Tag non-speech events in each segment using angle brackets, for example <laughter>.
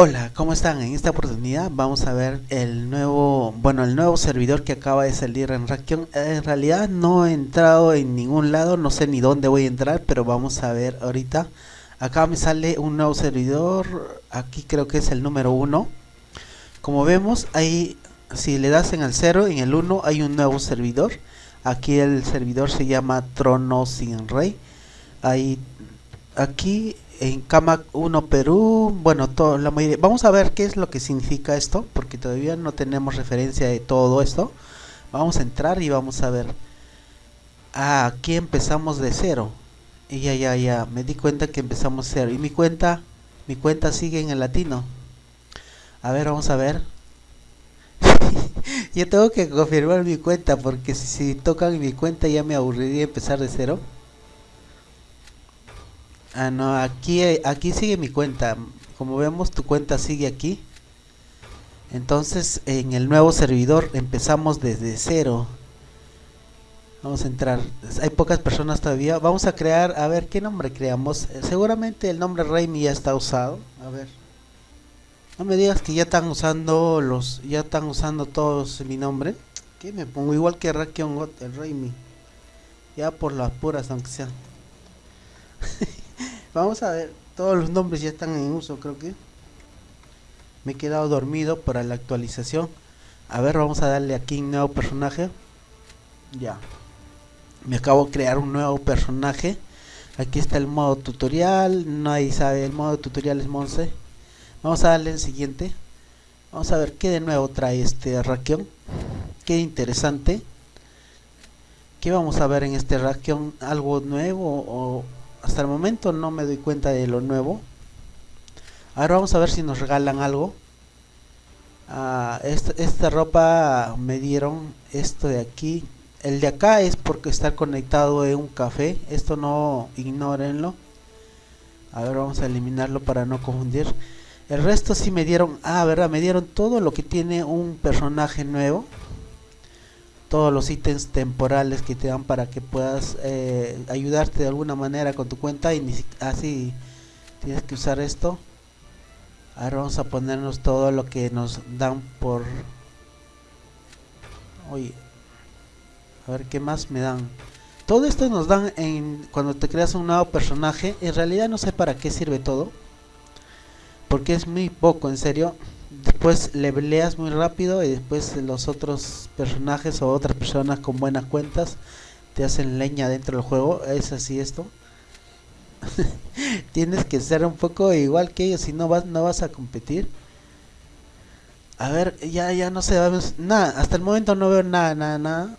Hola, ¿cómo están? En esta oportunidad vamos a ver el nuevo, bueno, el nuevo servidor que acaba de salir en Rakion. En realidad no he entrado en ningún lado, no sé ni dónde voy a entrar, pero vamos a ver ahorita. Acá me sale un nuevo servidor, aquí creo que es el número 1. Como vemos, ahí si le das en el 0, en el 1 hay un nuevo servidor. Aquí el servidor se llama Trono sin Rey. Ahí, aquí en Cama 1 Perú, bueno, la mayoría, vamos a ver qué es lo que significa esto, porque todavía no tenemos referencia de todo esto. Vamos a entrar y vamos a ver. Ah, aquí empezamos de cero. Y ya, ya, ya, me di cuenta que empezamos cero. Y mi cuenta, mi cuenta sigue en el latino. A ver, vamos a ver. <laughs> Yo tengo que confirmar mi cuenta, porque si, si tocan mi cuenta ya me aburriría empezar de cero. Ah, no, aquí, aquí sigue mi cuenta. Como vemos, tu cuenta sigue aquí. Entonces, en el nuevo servidor empezamos desde cero. Vamos a entrar. Hay pocas personas todavía. Vamos a crear, a ver, ¿qué nombre creamos? Eh, seguramente el nombre Raimi ya está usado. A ver. No me digas que ya están usando los, ya están usando todos mi nombre. ¿Qué me pongo? Igual que Rakion el Raimi. Ya por las puras, aunque sea. <laughs> Vamos a ver, todos los nombres ya están en uso, creo que. Me he quedado dormido para la actualización. A ver, vamos a darle aquí un nuevo personaje. Ya. Me acabo de crear un nuevo personaje. Aquí está el modo tutorial. Nadie sabe, el modo tutorial es Monse. Vamos a darle el siguiente. Vamos a ver qué de nuevo trae este Rakion. Qué interesante. ¿Qué vamos a ver en este Rakion? ¿Algo nuevo o hasta el momento no me doy cuenta de lo nuevo. Ahora vamos a ver si nos regalan algo. Ah, esta, ropa me dieron esto de aquí. El de acá es porque estar conectado en un café. Esto no ignórenlo. A ver vamos a eliminarlo para no confundir. El resto sí me dieron ah verdad me dieron todo lo que tiene un personaje nuevo todos los ítems temporales que te dan para que puedas eh, ayudarte de alguna manera con tu cuenta y así tienes que usar esto. Ahora vamos a ponernos todo lo que nos dan por oye a ver qué más me dan todo esto nos dan en cuando te creas un nuevo personaje. En realidad no sé para qué sirve todo porque es muy poco en serio después le leas muy rápido y después los otros personajes o otras personas con buenas cuentas te hacen leña dentro del juego. Es así esto. <laughs> Tienes que ser un poco igual que ellos si no vas no vas a competir. A ver ya ya no sé nada hasta el momento no veo nada nada nada.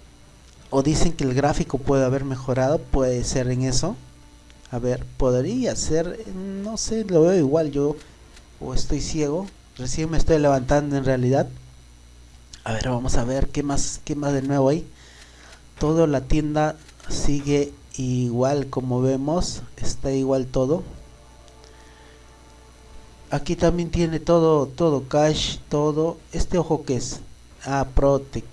O dicen que el gráfico puede haber mejorado puede ser en eso. A ver podría ser no sé lo veo igual yo o estoy ciego Recién me estoy levantando en realidad. A ver, vamos a ver qué más, qué más de nuevo hay. Todo la tienda sigue igual como vemos. Está igual todo. Aquí también tiene todo, todo cash, todo. Este ojo que es. Ah, Protec.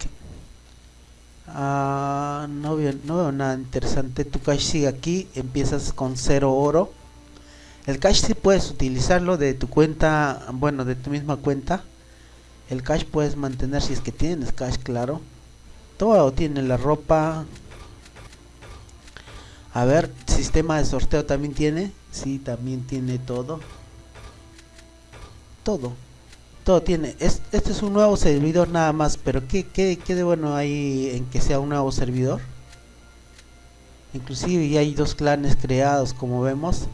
Ah, no veo, no veo nada interesante. Tu cash sigue aquí. Empiezas con cero oro el cash si puedes utilizarlo de tu cuenta, bueno, de tu misma cuenta. El cash puedes mantener si es que tienes cash, claro. Todo tiene la ropa. A ver, sistema de sorteo también tiene. Sí, también tiene todo. Todo. Todo tiene. este es un nuevo servidor nada más. Pero ¿qué, qué, qué de bueno hay en que sea un nuevo servidor? Inclusive ya hay dos clanes creados como vemos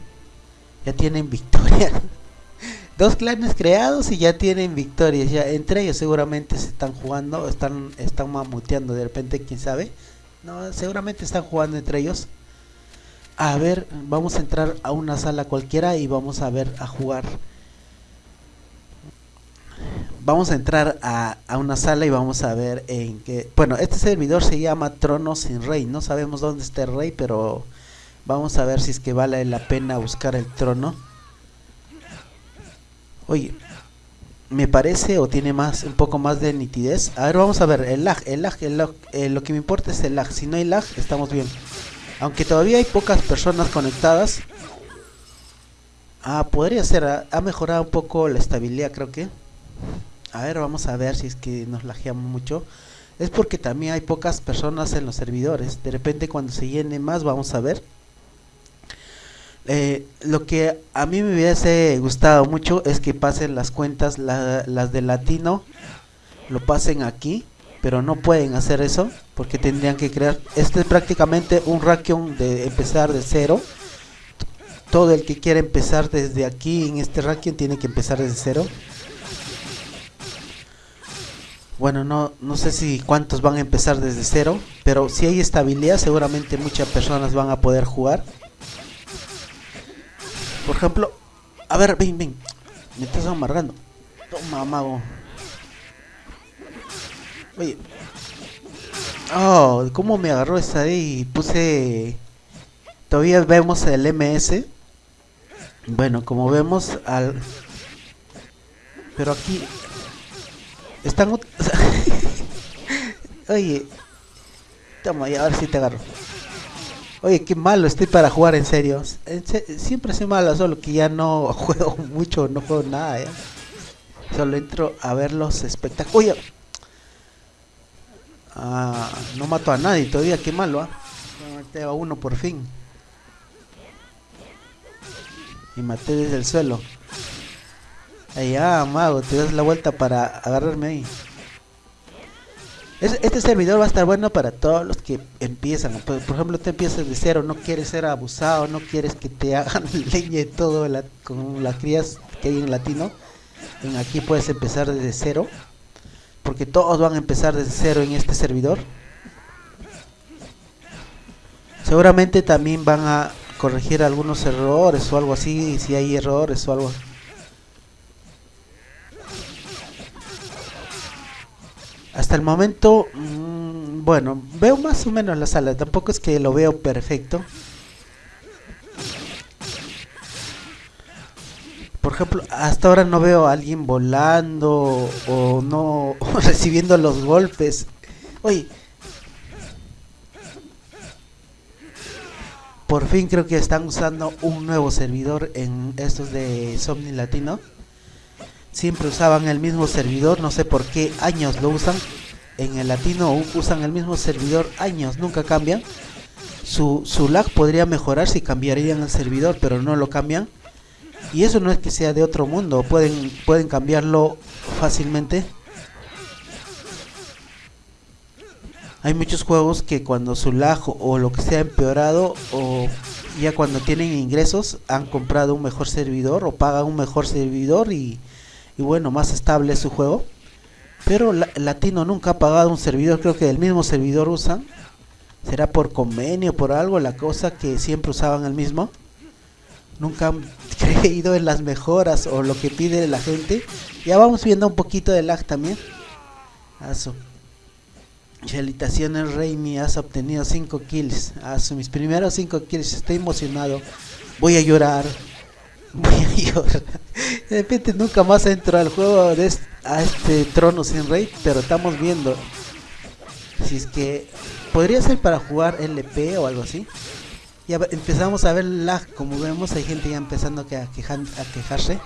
ya tienen victorias. <laughs> Dos clanes creados y ya tienen victorias. Ya entre ellos seguramente se están jugando, están están mamuteando de repente, quién sabe. No, seguramente están jugando entre ellos. A ver, vamos a entrar a una sala cualquiera y vamos a ver a jugar. Vamos a entrar a, a una sala y vamos a ver en qué... Bueno, este servidor se llama Trono sin Rey. No sabemos dónde está el rey, pero Vamos a ver si es que vale la pena buscar el trono. Oye, me parece o tiene más un poco más de nitidez. A ver, vamos a ver el lag, el lag, el lag eh, lo que me importa es el lag. Si no hay lag, estamos bien. Aunque todavía hay pocas personas conectadas. Ah, podría ser, ha, mejorado un poco la estabilidad creo que. A ver, vamos a ver si es que nos lajeamos mucho. Es porque también hay pocas personas en los servidores. De repente cuando se llene más vamos a ver. Eh, lo que a mí me hubiese gustado mucho es que pasen las cuentas, las de latino, lo pasen aquí, pero no pueden hacer eso porque tendrían que crear. Este es prácticamente un Rakion de empezar de cero. Todo el que quiera empezar desde aquí en este Rakion tiene que empezar desde cero. Bueno, no, no sé si cuántos van a empezar desde cero, pero si hay estabilidad seguramente muchas personas van a poder jugar. Por ejemplo, a ver, ven, ven. Me estás amarrando. Toma, mago. Oye. Oh, ¿cómo me agarró esa ahí? Puse... Todavía vemos el MS. Bueno, como vemos al... Pero aquí... Están... <laughs> Oye. Toma, y a ver si te agarro. Oye, qué malo estoy para jugar en serio. siempre soy malo, solo que ya no <laughs> juego mucho, no juego nada. ¿ya? Solo entro a ver los espectáculos. Oye, ah, no mato a nadie todavía, qué malo. ¿ah? Maté a uno por fin. Y maté desde el suelo. Ahí, ah, mago, te das la vuelta para agarrarme ahí este servidor va a estar bueno para todos los que empiezan. Por, ejemplo, te empiezas de cero, no quieres ser abusado, no quieres que te hagan <laughs> leña y todo con las crías que hay en latino. Aquí puedes empezar desde cero. Porque todos van a empezar desde cero en este servidor. Seguramente también van a corregir algunos errores o algo así, si hay errores o algo Hasta el momento, mm, bueno, veo más o menos la sala, tampoco es que lo veo perfecto. Por ejemplo, hasta ahora no veo a alguien volando o no <laughs> recibiendo los golpes. Oye, por fin creo que están usando un nuevo servidor en estos de Somni Latino siempre usaban el mismo servidor, no sé por qué años lo usan. En el latino usan el mismo servidor años, nunca cambian. Su, su lag podría mejorar si cambiarían el servidor, pero no lo cambian. Y eso no es que sea de otro mundo, pueden, pueden cambiarlo fácilmente. Hay muchos juegos que cuando su lag o lo que sea empeorado o ya cuando tienen ingresos han comprado un mejor servidor o pagan un mejor servidor y y bueno, más estable su juego. Pero Latino nunca ha pagado un servidor, creo que el mismo servidor usan. Será por convenio, por algo, la cosa que siempre usaban el mismo. Nunca han <laughs> creído en las mejoras o lo que pide la gente. Ya vamos viendo un poquito de lag también. Aso. Felicitaciones Reimi, has obtenido 5 kills. Aso, mis primeros 5 kills, estoy emocionado. Voy a llorar. <laughs> De repente nunca más entro al juego de a este trono sin rey, pero estamos viendo si es que podría ser para jugar LP o algo así. Ya empezamos a ver lag, como vemos hay gente ya empezando a, quejarse.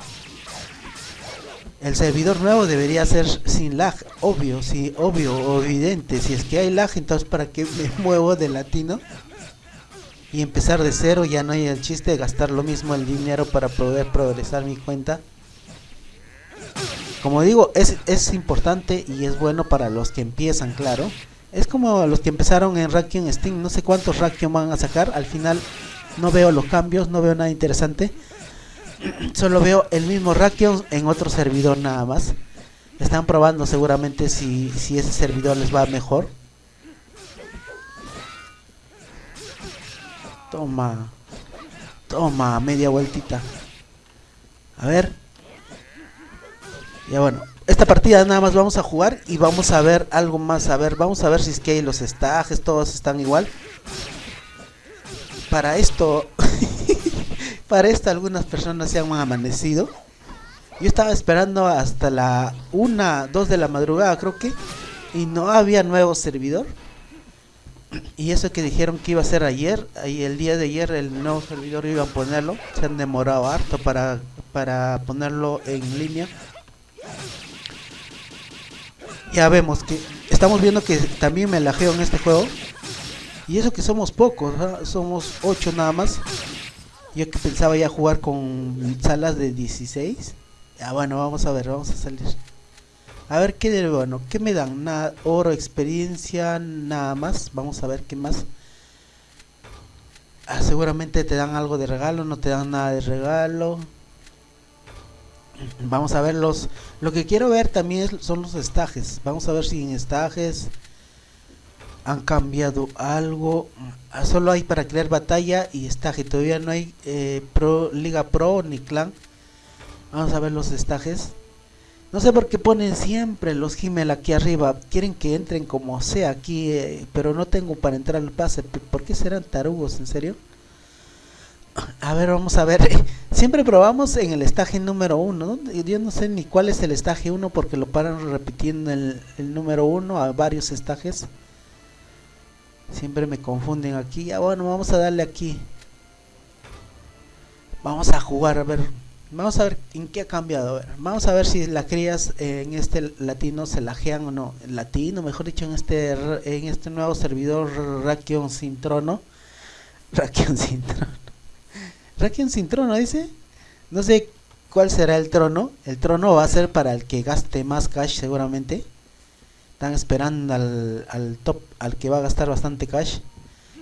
El servidor nuevo debería ser sin lag, obvio, sí, obvio evidente. Si es que hay lag, entonces para qué me <laughs> muevo de latino y empezar de cero, ya no hay el chiste de gastar lo mismo el dinero para poder progresar mi cuenta. Como digo, es, es importante y es bueno para los que empiezan, claro. Es como los que empezaron en Rakion Steam, no sé cuántos Rakion van a sacar, al final no veo los cambios, no veo nada interesante. <clears throat> Solo veo el mismo Rakion en otro servidor nada más. Están probando seguramente si, si ese servidor les va mejor. Toma. Toma, media vueltita. A ver. Ya bueno. Esta partida nada más vamos a jugar y vamos a ver algo más. A ver, vamos a ver si es que los estajes, todos están igual. Para esto, <laughs> para esto algunas personas se han amanecido. Yo estaba esperando hasta la 1, 2 de la madrugada creo que. Y no había nuevo servidor. Y eso que dijeron que iba a ser ayer, y el día de ayer el nuevo servidor iba a ponerlo, se han demorado harto para, para ponerlo en línea. Ya vemos que estamos viendo que también me lajeo en este juego. Y eso que somos pocos, somos 8 nada más. Yo que pensaba ya jugar con salas de 16. Ya bueno, vamos a ver, vamos a salir. A ver qué de bueno, qué me dan, nada, oro, experiencia, nada más. Vamos a ver qué más. Ah, seguramente te dan algo de regalo, no te dan nada de regalo. <clears throat> Vamos a ver los... Lo que quiero ver también son los estajes. Vamos a ver si en estajes han cambiado algo. Ah, solo hay para crear batalla y estaje. Todavía no hay eh, pro, Liga Pro ni Clan. Vamos a ver los estajes. No sé por qué ponen siempre los Gmail aquí arriba. Quieren que entren como sea aquí, eh, pero no tengo para entrar al pase. ¿Por qué serán tarugos? ¿En serio? A ver, vamos a ver. <laughs> Siempre probamos en el estaje número 1. Yo no sé ni cuál es el estaje 1 porque lo paran repitiendo el, el número 1 a varios estajes. Siempre me confunden aquí. Ya bueno, vamos a darle aquí. Vamos a jugar, a ver. Vamos a ver en qué ha cambiado. vamos a ver si las crías en este latino se lajean o no. Latino, mejor dicho, en este en este nuevo servidor Rakion sin trono. <laughs> Rakion sin trono. <laughs> Rakion sin trono, dice. No sé cuál será el trono. El trono va a ser para el que gaste más cash seguramente. Están esperando al, top, al que va a gastar bastante cash.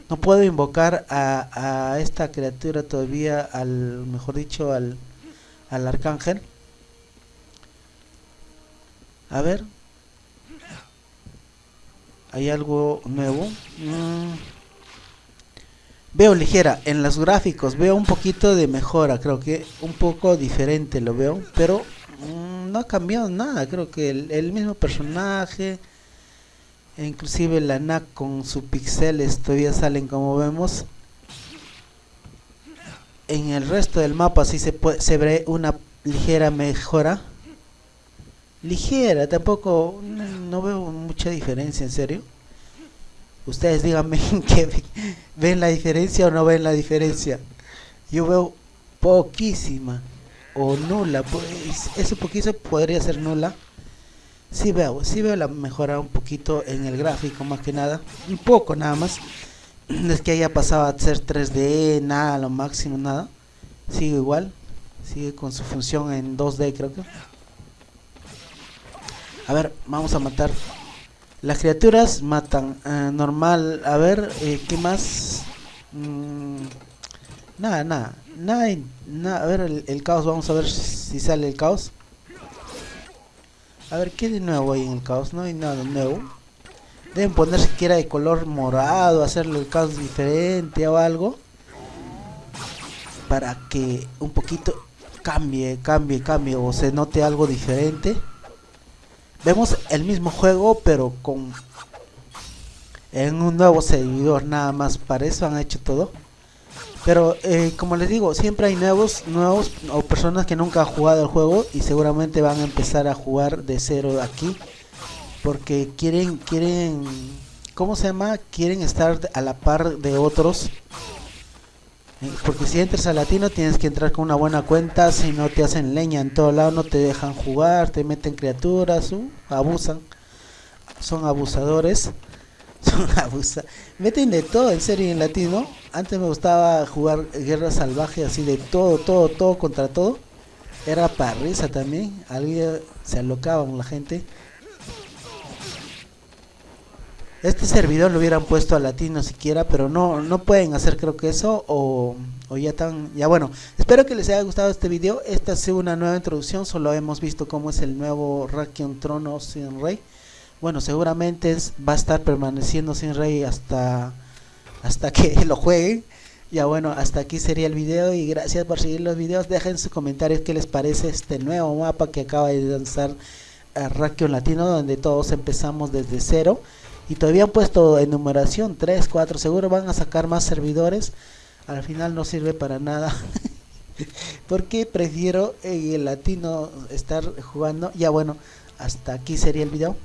No puedo invocar a, a esta criatura todavía, al mejor dicho, al, al arcángel. A ver. ¿Hay algo nuevo? Mm. Veo ligera. En los gráficos veo un poquito de mejora. Creo que un poco diferente lo veo. Pero mm, no ha cambiado nada. Creo que el mismo personaje e inclusive la NAC con su pixeles todavía salen como vemos en el resto del mapa sí se, puede, se ve una ligera mejora. Ligera tampoco no, veo mucha diferencia en serio. Ustedes díganme <laughs> que ven la diferencia o no ven la diferencia. Yo veo poquísima o nula pues eso poquito podría ser nula. Sí veo, sí veo la mejora un poquito en el gráfico más que nada, un poco nada más. <clears throat> es que haya pasado a ser 3D, nada, lo máximo, nada. Sigue igual, sigue con su función en 2D creo que. A ver, vamos a matar. Las criaturas matan, eh, normal, a ver, eh, ¿qué más? Mm, nada, nada, nada, a ver el caos, vamos a ver si sale el caos. A ver, ¿qué de nuevo hay en el caos? No hay nada nuevo. Deben poner siquiera de color morado, hacerle el caos diferente o algo. Para que un poquito cambie, cambie, cambie o se note algo diferente. Vemos el mismo juego pero con... En un nuevo servidor nada más, para eso han hecho todo. Pero eh, como les digo, siempre hay nuevos, nuevos o personas que nunca han jugado el juego y seguramente van a empezar a jugar de cero aquí. Porque quieren, quieren, ¿cómo se llama? Quieren estar a la par de otros. Eh, porque si entras a latino tienes que entrar con una buena cuenta, si no te hacen leña en todo lado, no te dejan jugar, te meten criaturas, uh, abusan, son abusadores. <laughs> abusa. Meten de todo en serio en latino. Antes me gustaba jugar guerra salvaje así de todo, todo, todo contra todo. Era para risa también. Alguien se alocaban la gente. Este servidor lo hubieran puesto a latino siquiera, pero no no pueden hacer creo que eso o, o ya tan ya bueno. Espero que les haya gustado este video. Esta es una nueva introducción, solo hemos visto cómo es el nuevo Rakion Trono sin Rey bueno, seguramente va a estar permaneciendo sin rey hasta, hasta que <laughs> lo jueguen. Ya bueno, hasta aquí sería el video y gracias por seguir los videos. Dejen sus comentarios qué les parece este nuevo mapa que acaba de lanzar Rakion Latino, donde todos empezamos desde cero. Y todavía han puesto enumeración 3, 4, seguro van a sacar más servidores. Al final no sirve para nada. <laughs> Porque prefiero el latino estar jugando. Ya bueno, hasta aquí sería el video.